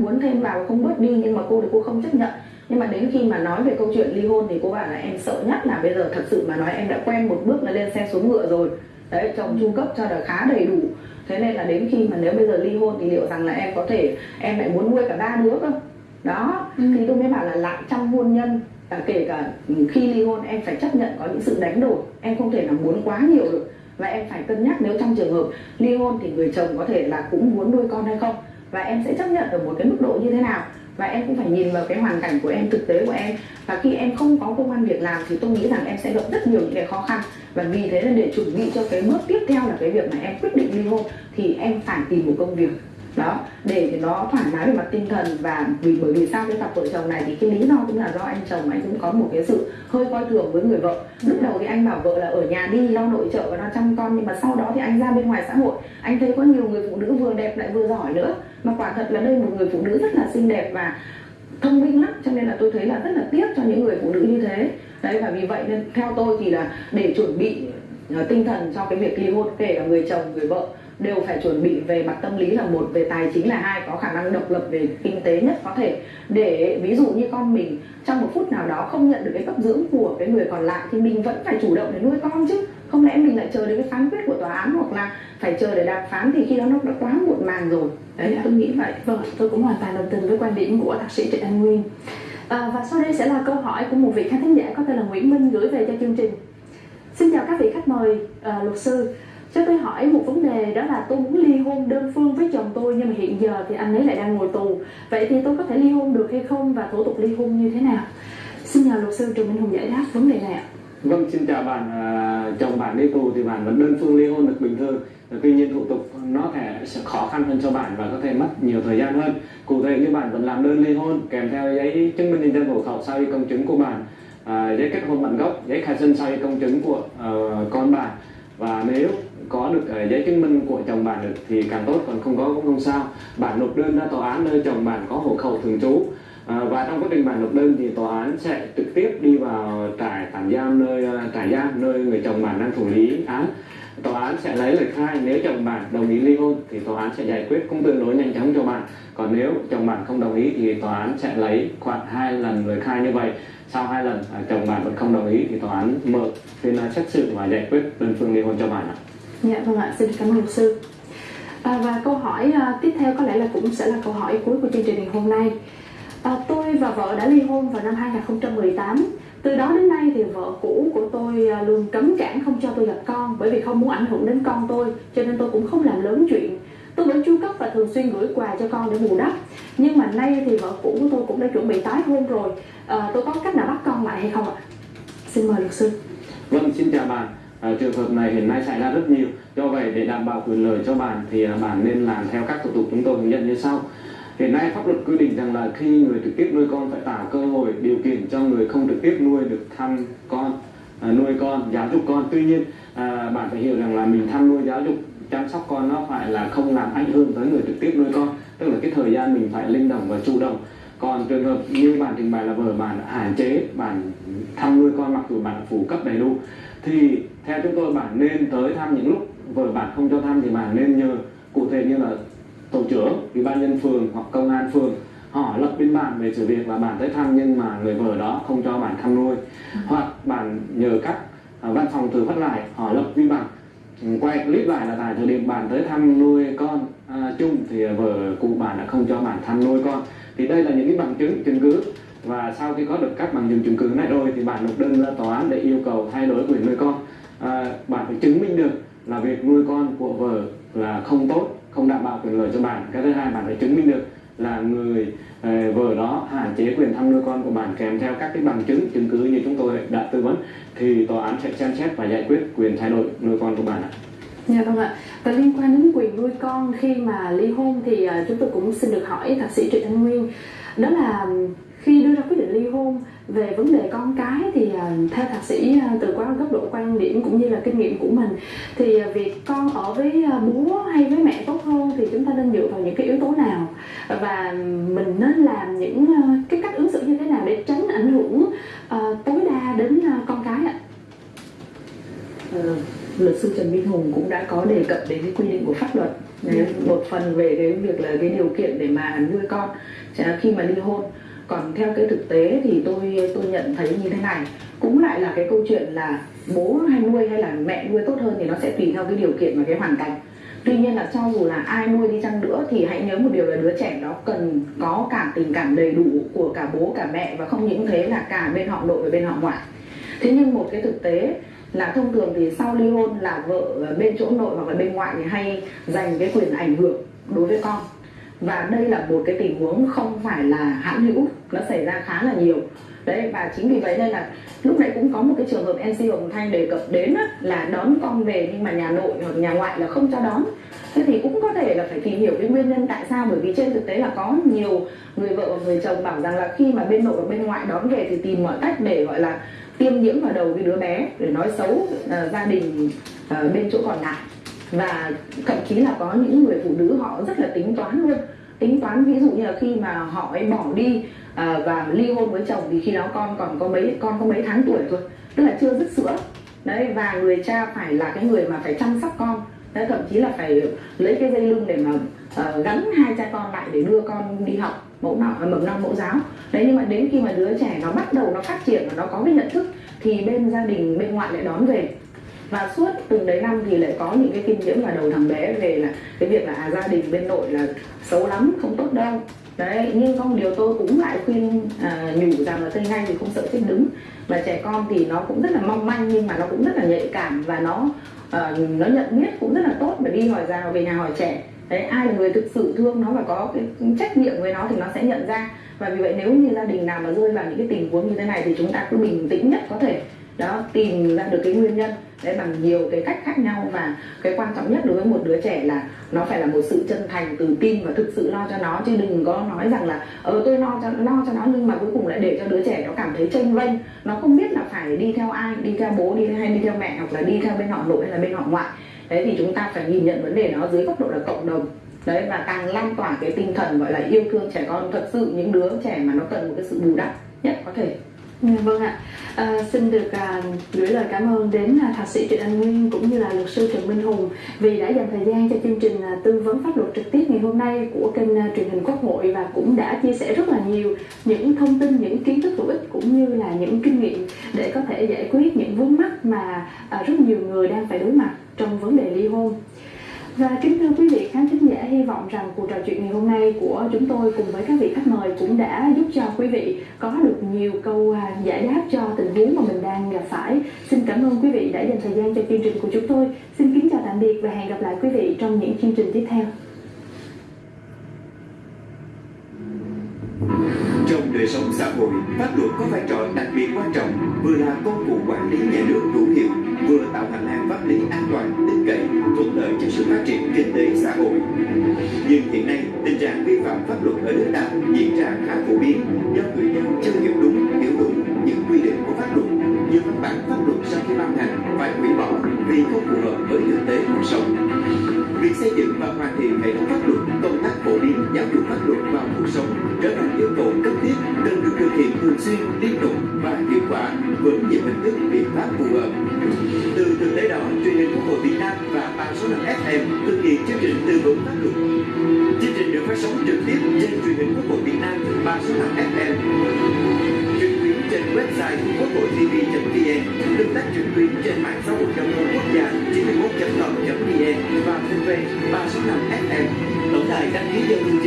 muốn thêm vào không bớt đi nhưng mà cô thì cô không chấp nhận. Nhưng mà đến khi mà nói về câu chuyện ly hôn thì cô bảo là em sợ nhất là bây giờ thật sự mà nói em đã quen một bước là lên xe xuống ngựa rồi. Đấy chồng trung cấp cho là khá đầy đủ. Thế nên là đến khi mà nếu bây giờ ly hôn thì liệu rằng là em có thể em lại muốn nuôi cả ba đứa cơ? Đó Ừ. thì tôi mới bảo là lại trong hôn nhân. Và kể cả khi ly hôn em phải chấp nhận có những sự đánh đổi. Em không thể nào muốn quá nhiều được. Và em phải cân nhắc nếu trong trường hợp ly hôn thì người chồng có thể là cũng muốn nuôi con hay không và em sẽ chấp nhận ở một cái mức độ như thế nào? Và em cũng phải nhìn vào cái hoàn cảnh của em, thực tế của em. Và khi em không có công an việc làm thì tôi nghĩ rằng em sẽ gặp rất nhiều những cái khó khăn. Và vì thế nên để chuẩn bị cho cái bước tiếp theo là cái việc mà em quyết định ly hôn thì em phải tìm một công việc. Đó, để nó thoải mái về mặt tinh thần. Và vì, bởi vì sao cái cặp vợ chồng này thì cái lý do cũng là do anh chồng anh cũng có một cái sự hơi coi thường với người vợ. Lúc đầu thì anh bảo vợ là ở nhà đi, lo nội trợ và lo chăm con. Nhưng mà sau đó thì anh ra bên ngoài xã hội. Anh thấy có nhiều người phụ nữ vừa đẹp lại vừa giỏi nữa mà quả thật là đây một người phụ nữ rất là xinh đẹp và thông minh lắm, cho nên là tôi thấy là rất là tiếc cho những người phụ nữ như thế. Đấy, và vì vậy nên theo tôi thì là để chuẩn bị ờ, tinh thần cho cái việc ly hôn, kể cả người chồng, người vợ, đều phải chuẩn bị về mặt tâm lý là một, về tài chính là hai, có khả năng độc lập về kinh tế nhất có thể. Để ví dụ như con mình trong một phút nào đó không nhận được cái cấp dưỡng của cái người còn lại thì mình vẫn phải chủ động để nuôi con chứ không lẽ mình lại chờ đến cái phán quyết của tòa án hoặc là phải chờ để đàm phán thì khi đó nó đã quá muộn màng rồi đấy Dạ. tôi nghĩ vậy Vâng, tôi cũng hoàn toàn đồng tình với quan điểm của thạc sĩ Trịnh Anh Nguyên. À, và sau đây sẽ là câu hỏi của một vị khán thính giả có tên là Nguyễn Minh gửi về cho chương trình. Xin chào các vị khách mời à, luật sư. Cho tôi hỏi một vấn đề đó là tôi muốn ly hôn đơn phương với chồng tôi nhưng mà hiện giờ thì anh ấy lại đang ngồi tù. Vậy thì tôi có thể ly hôn được hay không và thủ tục ly hôn như thế nào? Xin nhờ luật sư Trần Minh Hùng giải đáp vấn đề này ạ. Vâng, xin chào bạn. À, chồng bạn đi tù thì bạn vẫn đơn phương ly hôn được bình thường. Tuy nhiên thủ tục nó thể sẽ khó khăn hơn cho bạn và có thể mất nhiều thời gian hơn. Cụ thể như bạn vẫn làm đơn ly hôn kèm theo giấy chứng minh nhân dân hộ khẩu sau khi công chứng của bạn, à, giấy kết hôn bản gốc, giấy khai sinh sau khi công chứng của uh, con bạn và nếu có được uh, giấy chứng minh của chồng bạn được thì càng tốt còn không có cũng không sao bạn nộp đơn ra tòa án nơi chồng bạn có hộ khẩu thường trú À, và trong quá trình bạn nộp đơn thì tòa án sẽ trực tiếp đi vào trại tạm giam nơi à, trại giam nơi người chồng bạn đang thụ lý án tòa án sẽ lấy lời khai nếu chồng bạn đồng ý ly hôn thì tòa án sẽ giải quyết cũng tương đối nhanh chóng cho bạn còn nếu chồng bạn không đồng ý thì tòa án sẽ lấy khoảng hai lần lời khai như vậy sau hai lần à, chồng bạn vẫn không đồng ý thì tòa án mở phiên xét xử và giải quyết đơn phương ly hôn cho bạn ạ Dạ vâng ạ, xin cảm ơn luật sư. À, và câu hỏi à, tiếp theo có lẽ là cũng sẽ là câu hỏi cuối của chương trình ngày hôm nay. À, tôi và vợ đã ly hôn vào năm 2018. Từ đó đến nay thì vợ cũ của tôi à, luôn cấm cản không cho tôi gặp con bởi vì không muốn ảnh hưởng đến con tôi, cho nên tôi cũng không làm lớn chuyện. Tôi vẫn chu cấp và thường xuyên gửi quà cho con để bù đắp. Nhưng mà nay thì vợ cũ của tôi cũng đã chuẩn bị tái hôn rồi. À, tôi có cách nào bắt con lại hay không ạ? Xin mời luật sư. Vâng, xin chào bạn. À, trường hợp này hiện nay xảy ra rất nhiều. Do vậy để đảm bảo quyền lợi cho bạn thì à, bạn nên làm theo các thủ tục chúng tôi hướng dẫn như sau. Hiện nay pháp luật quy định rằng là khi người trực tiếp nuôi con phải tạo cơ hội điều kiện cho người không trực tiếp nuôi được thăm con, à, nuôi con, giáo dục con. Tuy nhiên à, bạn phải hiểu rằng là mình thăm nuôi giáo dục chăm sóc con nó phải là không làm ảnh hưởng tới người trực tiếp nuôi con. Tức là cái thời gian mình phải linh động và chủ động còn trường hợp như bạn trình bày là vợ bạn hạn chế bạn thăm nuôi con mặc dù bạn phủ phụ cấp đầy đủ thì theo chúng tôi bạn nên tới thăm những lúc vợ bạn không cho thăm thì bạn nên nhờ cụ thể như là tổ trưởng ủy ban nhân phường hoặc công an phường họ lập biên bản về sự việc là bạn tới thăm nhưng mà người vợ đó không cho bạn thăm nuôi. Hoặc bạn nhờ các à, văn phòng từ phát lại họ lập biên bản. Ừ, quay clip lại là tại thời điểm bạn tới thăm nuôi con à, chung thì vợ cụ bạn đã không cho bạn thăm nuôi con. Thì đây là những cái bằng chứng chứng cứ. Và sau khi có được các bằng chứng chứng cứ này rồi thì bạn nộp đơn ra tòa án để yêu cầu thay đổi quyền nuôi con. À, bạn phải chứng minh được là việc nuôi con của vợ là không tốt không đảm bảo quyền lợi cho bạn cái thứ hai bạn phải chứng minh được là người ờ, vợ đó hạn chế quyền thăm nuôi con của bạn kèm theo các cái bằng chứng chứng cứ như chúng tôi đã tư vấn thì tòa án sẽ xem xét và giải quyết quyền thay đổi nuôi con của bạn ạ. Dạ vâng ạ. Và liên quan đến quyền nuôi con, khi mà ly hôn thì ờ, chúng tôi cũng xin được hỏi thạc sĩ Trịnh Anh Nguyên đó là khi đưa ra quyết định ly hôn về vấn đề con cái thì à, theo thạc sĩ à, từ qua góc độ quan điểm cũng như là kinh nghiệm của mình thì à, việc con ở với bố hay với mẹ tốt hơn thì chúng ta nên dựa vào những cái yếu tố nào? Và mình nên làm những cái cách ứng xử như thế nào để tránh ảnh hưởng tối đa đến con cái ạ? Ờ, luật sư Trần Minh Hùng cũng đã có đề cập đến cái quy định của pháp luật Đấy, một phần về cái việc là cái điều kiện để mà nuôi con. Khi mà ly hôn còn theo cái thực tế thì tôi tôi nhận thấy như thế này. Cũng lại là cái câu chuyện là bố hay nuôi hay là mẹ nuôi tốt hơn thì nó sẽ tùy theo cái điều kiện và cái hoàn cảnh. Tuy nhiên là cho dù là ai nuôi đi chăng nữa thì hãy nhớ một điều là đứa trẻ đó cần có cả tình cảm đầy đủ của cả bố, cả mẹ và không những thế là cả bên họ nội và bên họ ngoại. Thế nhưng một cái thực tế là thông thường thì sau ly hôn là vợ bên chỗ nội hoặc là bên ngoại thì hay dành cái quyền ảnh hưởng đối với con và đây là một cái tình huống không phải là hãn hữu nó xảy ra khá là nhiều. Đấy và chính vì vậy nên là lúc nãy cũng có một cái trường hợp NC Hồng Thanh đề cập đến á, là đón con về nhưng mà nhà nội hoặc nhà ngoại là không cho đón. Thế thì cũng có thể là phải tìm hiểu cái nguyên nhân tại sao bởi vì trên thực tế là có nhiều người vợ và người chồng bảo rằng là khi mà bên nội và bên ngoại đón về thì tìm mọi cách để gọi là tiêm nhiễm vào đầu cái đứa bé để nói xấu uh, gia đình uh, bên chỗ còn lại và thậm chí là có những người phụ nữ họ rất là tính toán luôn. Tính toán ví dụ như là khi mà họ ấy bỏ đi à, và ly hôn với chồng thì khi đó con còn có mấy con có mấy tháng tuổi thôi tức là chưa dứt sữa. Đấy và người cha phải là cái người mà phải chăm sóc con. Đấy, thậm chí là phải lấy cái dây lưng để mà uh, gắn hai cha con lại để đưa con đi học mẫu nào mầm non mẫu giáo. Đấy nhưng mà đến khi mà đứa trẻ nó bắt đầu nó phát triển và nó có cái nhận thức thì bên gia đình bên ngoại lại đón về và suốt từng đấy năm thì lại có những cái kinh nghiệm là đầu thằng bé về là cái việc là à, gia đình bên nội là xấu lắm không tốt đâu. Đấy nhưng có một điều tôi cũng lại khuyên à, nhủ rằng là cây ngay thì không sợ chết đứng. Và trẻ con thì nó cũng rất là mong manh nhưng mà nó cũng rất là nhạy cảm và nó uh, nó nhận biết cũng rất là tốt bởi đi hỏi già về nhà hỏi trẻ. Đấy ai là người thực sự thương nó và có cái trách nhiệm với nó thì nó sẽ nhận ra. Và vì vậy nếu như gia đình nào mà rơi vào những cái tình huống như thế này thì chúng ta cứ bình tĩnh nhất có thể đó, tìm ra được cái nguyên nhân đấy bằng nhiều cái cách khác nhau và cái quan trọng nhất đối với một đứa trẻ là nó phải là một sự chân thành từ tin và thực sự lo cho nó, chứ đừng có nói rằng là ờ tôi lo cho lo cho nó nhưng mà cuối cùng lại để cho đứa trẻ nó cảm thấy tranh vênh. Nó không biết là phải đi theo ai, đi theo bố, đi hay đi theo mẹ hoặc là đi theo bên họ nội hay là bên họ ngoại. Đấy thì chúng ta phải nhìn nhận vấn đề nó dưới góc độ là cộng đồng. Đấy, và càng lan tỏa cái tinh thần, gọi là yêu thương trẻ con, thật sự những đứa trẻ mà nó cần một cái sự bù đắp nhất có thể. Ừ, vâng ạ À, xin được à, gửi lời cảm ơn đến à, thạc sĩ Trịnh Anh Nguyên cũng như là luật sư Trần Minh Hùng vì đã dành thời gian cho chương trình à, tư vấn pháp luật trực tiếp ngày hôm nay của kênh à, truyền hình Quốc hội và cũng đã chia sẻ rất là nhiều những thông tin, những kiến thức hữu ích cũng như là những kinh nghiệm để có thể giải quyết những vướng mắc mà à, rất nhiều người đang phải đối mặt trong vấn đề ly hôn. Và kính thưa quý vị khán thính giả, hy vọng rằng cuộc trò chuyện ngày hôm nay của chúng tôi cùng với các vị khách mời cũng đã giúp cho quý vị có được nhiều câu à, giải đáp cho tình huống mà mình đang gặp phải. Xin cảm ơn quý vị đã dành thời gian cho chương trình của chúng tôi. Xin kính chào tạm biệt và hẹn gặp lại quý vị trong những chương trình tiếp theo. Trong đời sống xã hội, pháp luật có vai trò đặc biệt quan trọng, vừa là công cụ quản lý nhà nước hữu hiệu, vừa tạo hành lang pháp lý an toàn, sự phát triển kinh tế xã hội. Nhưng hiện nay, tình trạng vi phạm pháp luật ở nước ta diễn ra khá phổ biến do người dân chưa hiểu đúng, hiểu đúng những quy định của pháp luật. Nhiều văn bản pháp luật sau khi ban hành phải hủy bỏ vì không phù hợp với thực tế cuộc sống. Việc xây dựng và hoàn thiện hệ thống pháp luật, công tác phổ biến giáo dục pháp luật vào cuộc sống trở thành yêu cầu cấp thiết cần được thực hiện thường xuyên, liên tục và hiệu quả với nhiều hình thức biện pháp phù hợp số lần FM thực hiện chương trình tư vấn pháp luật. Chương trình được phát sóng trực tiếp trên truyền hình quốc hội Việt Nam ba số lần FM trực tuyến trên website quốc hội tv.vn tương tác trực tuyến trên mạng xã hội đồng hồ quốc gia 91.com.vn và kênh ba số năm FM tổng đài đăng ký giao lưu